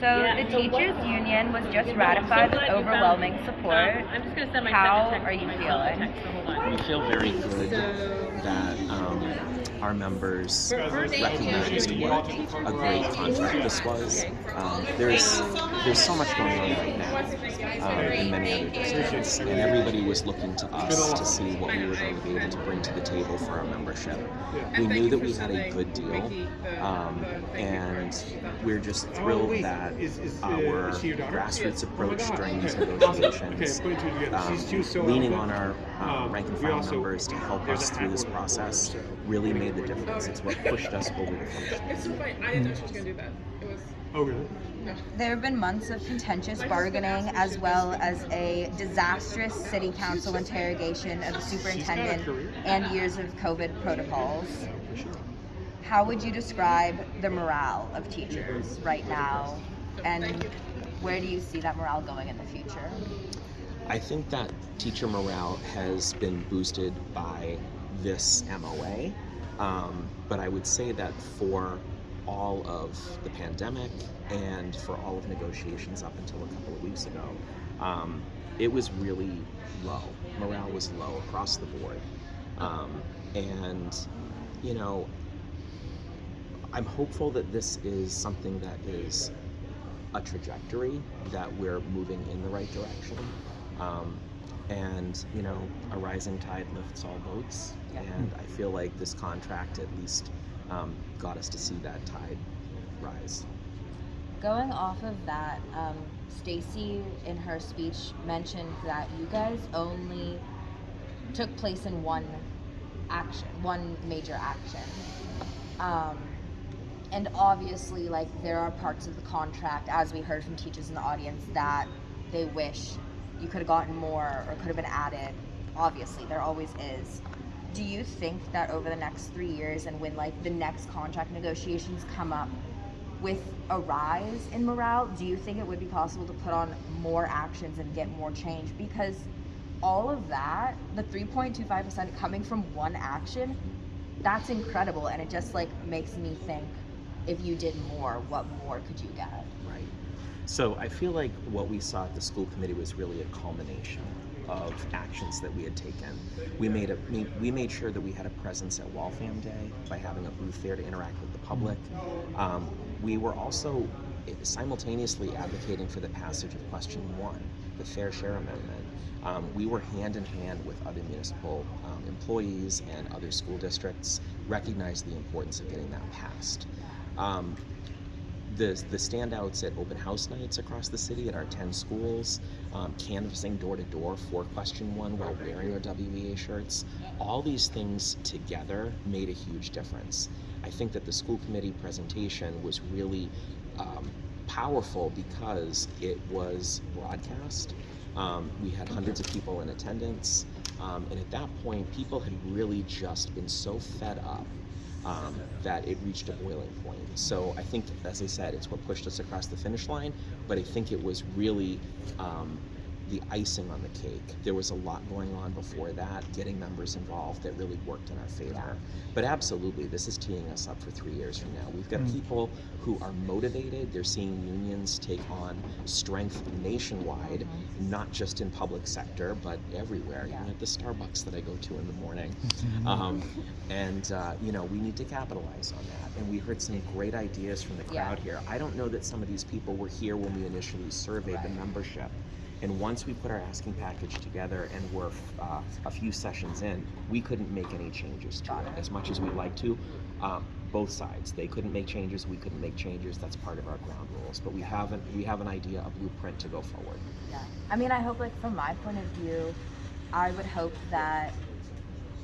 So Yeah. the So teachers what- union was just So ratified with glad found- overwhelming support. Um, I'm just gonna send my How second text are you feeling? text, so hold on. We feel very good So- that um, our members For- for the- recognized what a great contract this was. Um, there's there's so much going on right now um, in many other districts, and everybody was looking to us to see what we were going to be able to bring to the table for our membership. We knew that we had a good deal, um, and we're just thrilled that our grassroots approach during these negotiations, um, leaning on our uh, rank and file members to help us through this process, really made the difference. It's what pushed us over the finish line. It's fine. I didn't know she was gonna do that. It was Oh, really? There have been months of contentious bargaining as well as a disastrous city council interrogation of the superintendent and years of COVID protocols. How would you describe the morale of teachers right now? And where do you see that morale going in the future? I think that teacher morale has been boosted by this MOA, um, but I would say that for all of the pandemic and for all of negotiations up until a couple of weeks ago, um, it was really low. Morale was low across the board. Um, and, you know, I'm hopeful that this is something that is a trajectory that we're moving in the right direction. Um, and you know, a rising tide lifts all boats. Yeah. And I feel like this contract at least um, got us to see that tide rise. Going off of that, um, Stacy in her speech mentioned that you guys only took place in one action, one major action. Um, and obviously, like, there are parts of the contract, as we heard from teachers in the audience, that they wish you could have gotten more or could have been added. Obviously, there always is. Do you think that over the next three years and when, like, the next contract negotiations come up, with a rise in morale, do you think it would be possible to put on more actions and get more change? Because all of that, the 3.25% coming from one action, that's incredible. And it just like makes me think if you did more, what more could you get? Right. So I feel like what we saw at the school committee was really a culmination of actions that we had taken. We made a we made sure that we had a presence at Waltham Day by having a booth there to interact with the public. Um, we were also simultaneously advocating for the passage of Question One, the Fair Share Amendment. Um, we were hand in hand with other municipal um, employees and other school districts, recognized the importance of getting that passed. Um, the, the standouts at open house nights across the city at our 10 schools, um, canvassing door to door for question one while wearing our WEA shirts, all these things together made a huge difference. I think that the school committee presentation was really um, powerful because it was broadcast. Um, we had hundreds of people in attendance, um, and at that point, people had really just been so fed up um, that it reached a boiling point. So I think, as I said, it's what pushed us across the finish line, but I think it was really um, the icing on the cake. There was a lot going on before that, getting members involved that really worked in our favor. But absolutely, this is teeing us up for three years from now. We've got people who are motivated, they're seeing unions take on strength nationwide, not just in public sector, but everywhere, Yeah. even at the Starbucks that I go to in the morning. Um, and, uh, you know, we need to capitalize on that. And we heard some great ideas from the Yeah. crowd here. I don't know that some of these people were here when we initially surveyed the membership. And once we put our asking package together and we're uh, a few sessions in, we couldn't make any changes to it as much as we'd like to. Um, both sides, they couldn't make changes, we couldn't make changes. That's part of our ground rules. But we have an, we have an idea, a blueprint to go forward. Yeah. I mean, I hope, like, from my point of view, I would hope that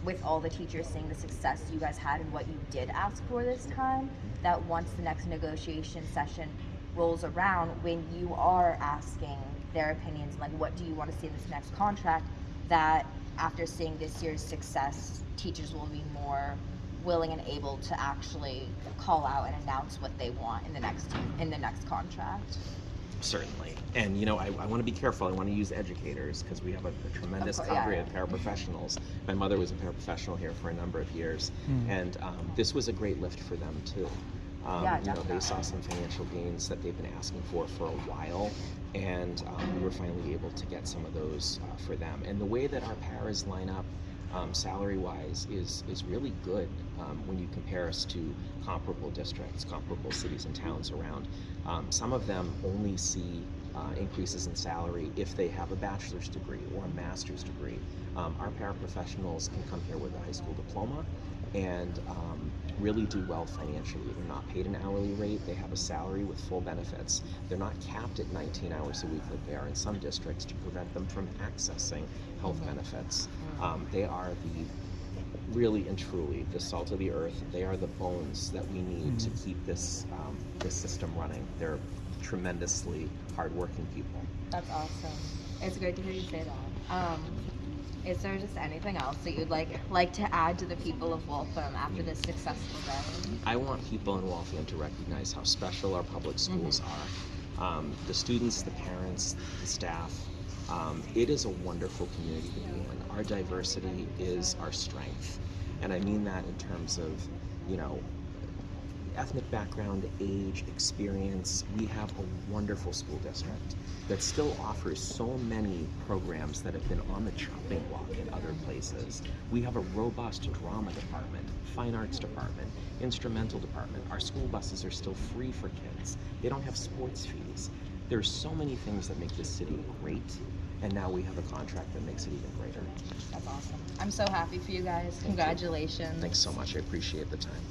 with all the teachers seeing the success you guys had and what you did ask for this time, that once the next negotiation session rolls around, when you are asking their opinions, like, what do you want to see in this next contract, that after seeing this year's success, teachers will be more willing and able to actually call out and announce what they want in the next in the next contract. Certainly. And, you know, I, I want to be careful. I want to use educators because we have a, a tremendous Of course, cadre yeah. of paraprofessionals. My mother was a paraprofessional here for a number of years, and um, this was a great lift for them, too. Um, Yeah, you know, they saw some financial gains that they've been asking for for a while, and um, we were finally able to get some of those uh, for them. And the way that our paras line up, um, salary-wise, is is really good um, when you compare us to comparable districts, comparable cities and towns around. Um, some of them only see uh, increases in salary if they have a bachelor's degree or a master's degree. Um, our paraprofessionals can come here with a high school diploma and um, really do well financially. They're not paid an hourly rate, they have a salary with full benefits. They're not capped at 19 hours a week like they are in some districts to prevent them from accessing health Mhm. benefits. Mm. Um, they are the really and truly the salt of the earth. They are the bones that we need to Mhm. keep this um, this system running. They're tremendously hardworking people. That's awesome. It's great to hear you say that. Um, is there just anything else that you'd like like to add to the people of Waltham after this successful day? I want people in Waltham to recognize how special our public schools are. Um, the students, the parents, the staff. Um, it is a wonderful community to be in. Our diversity is our strength, and I mean that in terms of, you know, ethnic background, age, experience. We have a wonderful school district that still offers so many programs that have been on the chopping block in other places. We have a robust drama department, fine arts department, instrumental department. Our school buses are still free for kids. They don't have sports fees. There's so many things that make this city great, and now we have a contract that makes it even greater. That's awesome. I'm so happy for you guys. Congratulations. Thanks so much. I appreciate the time.